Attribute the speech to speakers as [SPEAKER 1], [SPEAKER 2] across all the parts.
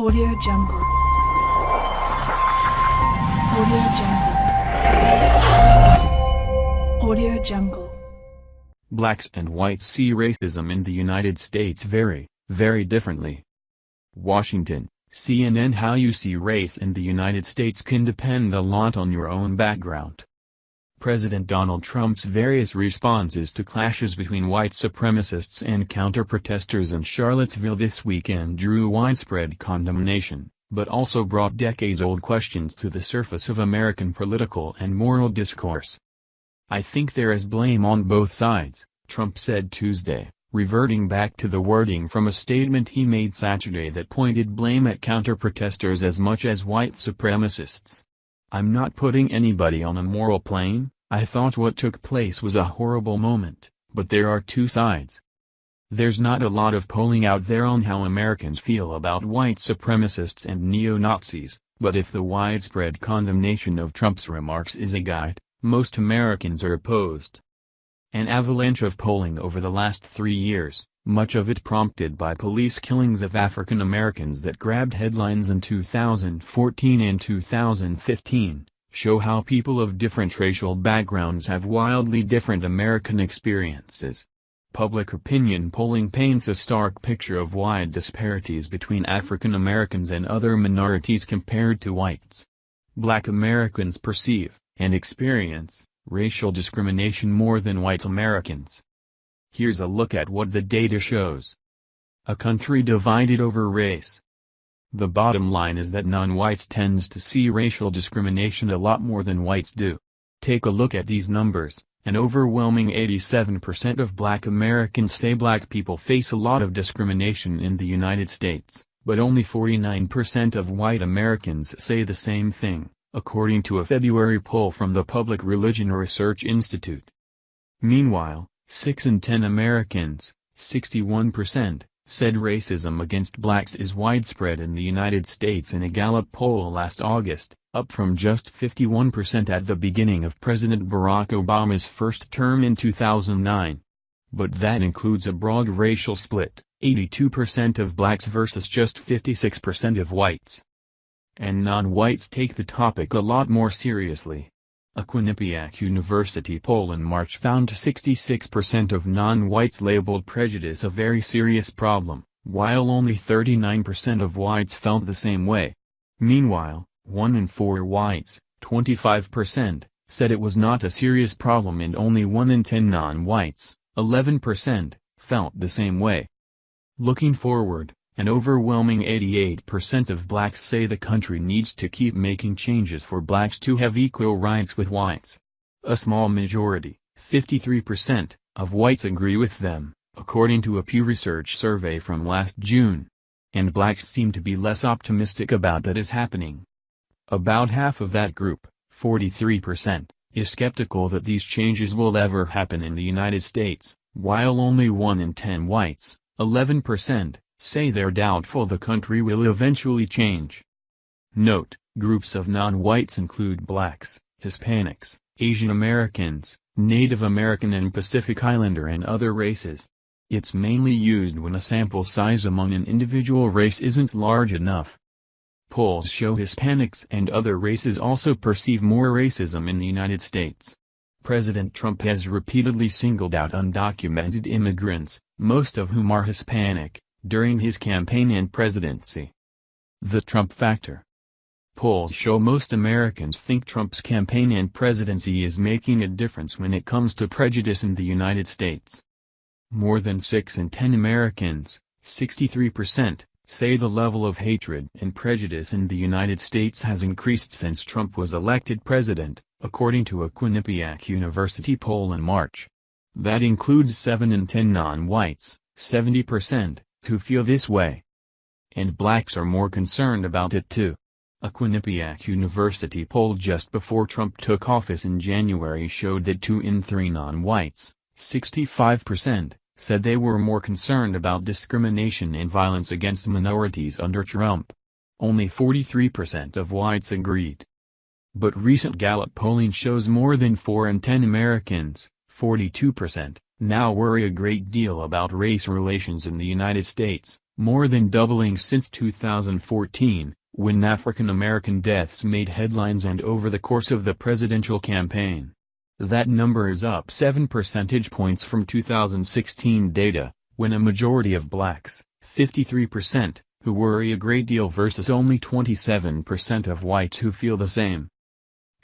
[SPEAKER 1] Audio Jungle. Audio Jungle. Audio Jungle.
[SPEAKER 2] Blacks and whites see racism in the United States very, very differently. Washington, CNN How you see race in the United States can depend a lot on your own background. President Donald Trump's various responses to clashes between white supremacists and counter-protesters in Charlottesville this weekend drew widespread condemnation, but also brought decades-old questions to the surface of American political and moral discourse. I think there is blame on both sides, Trump said Tuesday, reverting back to the wording from a statement he made Saturday that pointed blame at counter-protesters as much as white supremacists. I'm not putting anybody on a moral plane, I thought what took place was a horrible moment, but there are two sides. There's not a lot of polling out there on how Americans feel about white supremacists and neo-Nazis, but if the widespread condemnation of Trump's remarks is a guide, most Americans are opposed. An avalanche of polling over the last three years, much of it prompted by police killings of African Americans that grabbed headlines in 2014 and 2015, show how people of different racial backgrounds have wildly different American experiences. Public opinion polling paints a stark picture of wide disparities between African Americans and other minorities compared to whites. Black Americans perceive, and experience, racial discrimination more than white Americans. Here's a look at what the data shows. A country divided over race. The bottom line is that non-whites tend to see racial discrimination a lot more than whites do. Take a look at these numbers. An overwhelming 87% of black Americans say black people face a lot of discrimination in the United States, but only 49% of white Americans say the same thing, according to a February poll from the Public Religion Research Institute. Meanwhile, 6 in 10 Americans, 61%, said racism against blacks is widespread in the United States in a Gallup poll last August, up from just 51% at the beginning of President Barack Obama's first term in 2009. But that includes a broad racial split, 82% of blacks versus just 56% of whites. And non-whites take the topic a lot more seriously. A Quinnipiac University poll in March found 66% of non-whites labeled prejudice a very serious problem, while only 39% of whites felt the same way. Meanwhile, 1 in 4 whites, 25%, said it was not a serious problem and only 1 in 10 non-whites, 11%, felt the same way. Looking forward, an overwhelming 88% of blacks say the country needs to keep making changes for blacks to have equal rights with whites. A small majority, 53%, of whites agree with them, according to a Pew Research survey from last June. And blacks seem to be less optimistic about that is happening. About half of that group, 43%, is skeptical that these changes will ever happen in the United States, while only 1 in 10 whites, 11%, say they're doubtful the country will eventually change. Note, groups of non-whites include blacks, Hispanics, Asian Americans, Native American and Pacific Islander and other races. It's mainly used when a sample size among an individual race isn't large enough. Polls show Hispanics and other races also perceive more racism in the United States. President Trump has repeatedly singled out undocumented immigrants, most of whom are Hispanic, during his campaign and presidency. The Trump Factor Polls show most Americans think Trump's campaign and presidency is making a difference when it comes to prejudice in the United States. More than 6 in 10 Americans, 63%, say the level of hatred and prejudice in the United States has increased since Trump was elected president, according to a Quinnipiac University poll in March. That includes 7 in 10 non-whites, 70%, who feel this way. And blacks are more concerned about it too. A Quinnipiac University poll just before Trump took office in January showed that 2 in 3 non-whites, 65%, said they were more concerned about discrimination and violence against minorities under Trump. Only 43% of whites agreed. But recent Gallup polling shows more than 4 in 10 Americans, 42%, now worry a great deal about race relations in the United States, more than doubling since 2014, when African American deaths made headlines and over the course of the presidential campaign. That number is up 7 percentage points from 2016 data, when a majority of blacks, 53%, who worry a great deal versus only 27% of whites who feel the same.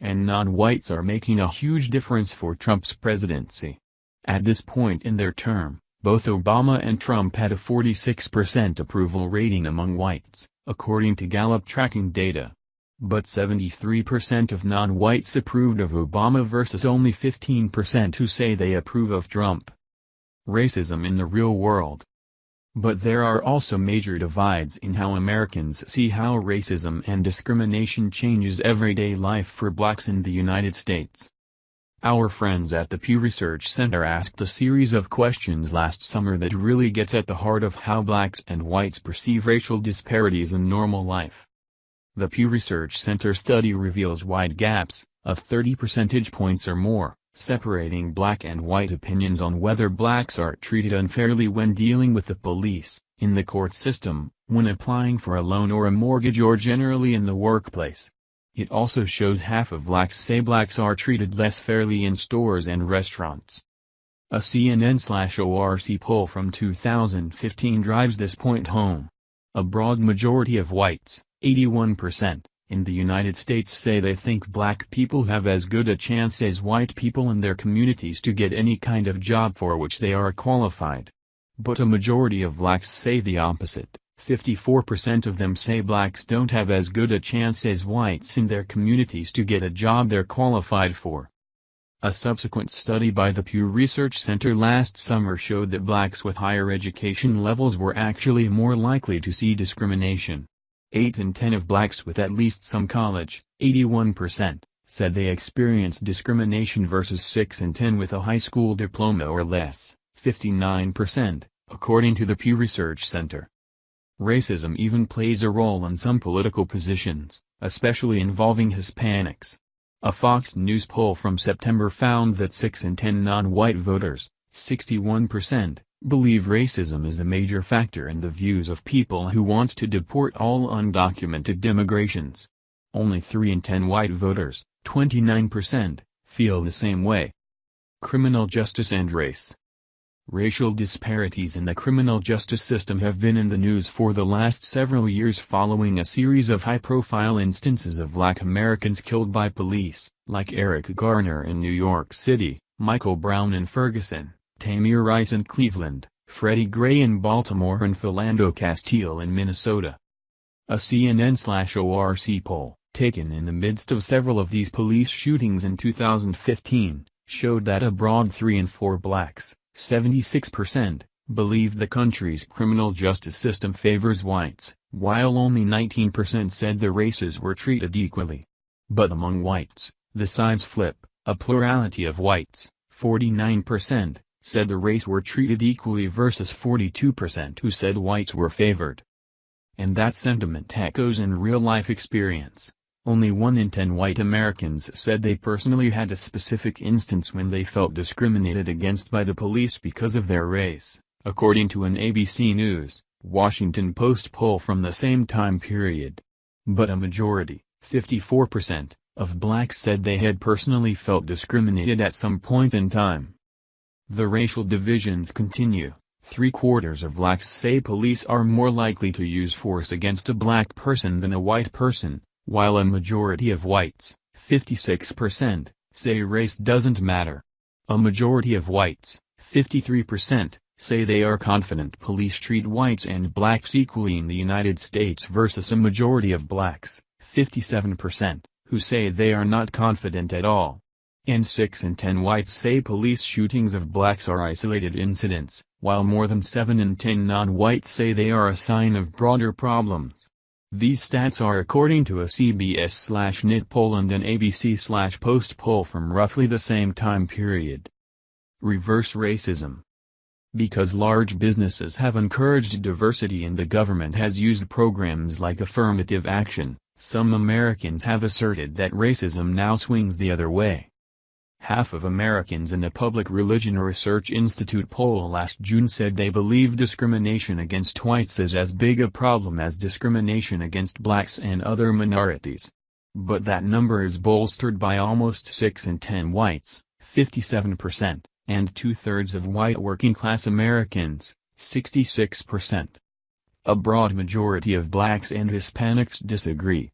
[SPEAKER 2] And non-whites are making a huge difference for Trump's presidency. At this point in their term, both Obama and Trump had a 46% approval rating among whites, according to Gallup tracking data. But 73% of non-whites approved of Obama versus only 15% who say they approve of Trump. Racism in the real world but there are also major divides in how Americans see how racism and discrimination changes everyday life for blacks in the United States. Our friends at the Pew Research Center asked a series of questions last summer that really gets at the heart of how blacks and whites perceive racial disparities in normal life. The Pew Research Center study reveals wide gaps, of 30 percentage points or more, separating black and white opinions on whether blacks are treated unfairly when dealing with the police, in the court system, when applying for a loan or a mortgage or generally in the workplace. It also shows half of blacks say blacks are treated less fairly in stores and restaurants. A CNN-ORC poll from 2015 drives this point home. A broad majority of whites, 81%, in the United States say they think black people have as good a chance as white people in their communities to get any kind of job for which they are qualified. But a majority of blacks say the opposite. 54% of them say blacks don't have as good a chance as whites in their communities to get a job they're qualified for. A subsequent study by the Pew Research Center last summer showed that blacks with higher education levels were actually more likely to see discrimination. 8 in 10 of blacks with at least some college, 81%, said they experienced discrimination versus 6 in 10 with a high school diploma or less, 59%, according to the Pew Research Center. Racism even plays a role in some political positions, especially involving Hispanics. A Fox News poll from September found that 6 in 10 non-white voters, 61%, believe racism is a major factor in the views of people who want to deport all undocumented immigrations. Only 3 in 10 white voters, 29%, feel the same way. Criminal justice and race Racial disparities in the criminal justice system have been in the news for the last several years following a series of high-profile instances of black Americans killed by police, like Eric Garner in New York City, Michael Brown in Ferguson, Tamir Rice in Cleveland, Freddie Gray in Baltimore and Philando Castile in Minnesota. A CNN-ORC poll, taken in the midst of several of these police shootings in 2015, showed that a broad 3 in 4 blacks, 76%, believe the country's criminal justice system favors whites, while only 19% said the races were treated equally. But among whites, the sides flip, a plurality of whites, 49%, said the race were treated equally versus 42% who said whites were favored. And that sentiment echoes in real-life experience. Only 1 in 10 white Americans said they personally had a specific instance when they felt discriminated against by the police because of their race, according to an ABC News, Washington Post poll from the same time period. But a majority, 54%, of blacks said they had personally felt discriminated at some point in time. The racial divisions continue. Three-quarters of blacks say police are more likely to use force against a black person than a white person, while a majority of whites, 56%, say race doesn't matter. A majority of whites, 53%, say they are confident police treat whites and blacks equally in the United States versus a majority of blacks, 57%, who say they are not confident at all and 6 in 10 whites say police shootings of blacks are isolated incidents, while more than 7 in 10 non-whites say they are a sign of broader problems. These stats are according to a CBS-NYT poll and an ABC-Post poll from roughly the same time period. Reverse racism because large businesses have encouraged diversity and the government has used programs like affirmative action, some Americans have asserted that racism now swings the other way. Half of Americans in a Public Religion Research Institute poll last June said they believe discrimination against whites is as big a problem as discrimination against blacks and other minorities. But that number is bolstered by almost 6 in 10 whites, 57%, and two-thirds of white working-class Americans, 66%. A broad majority of blacks and Hispanics disagree.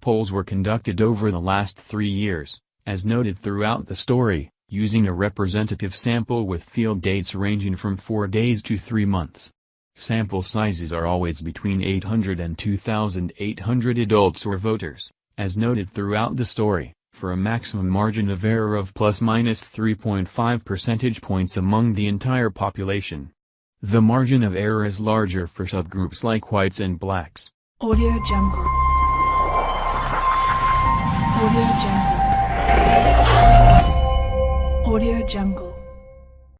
[SPEAKER 2] Polls were conducted over the last three years, as noted throughout the story, using a representative sample with field dates ranging from 4 days to 3 months. Sample sizes are always between 800 and 2,800 adults or voters, as noted throughout the story, for a maximum margin of error of plus minus 3.5 percentage points among the entire population. The margin of error is larger for subgroups like whites and blacks.
[SPEAKER 1] Audio Jungle. Audio Jungle. Audio Jungle.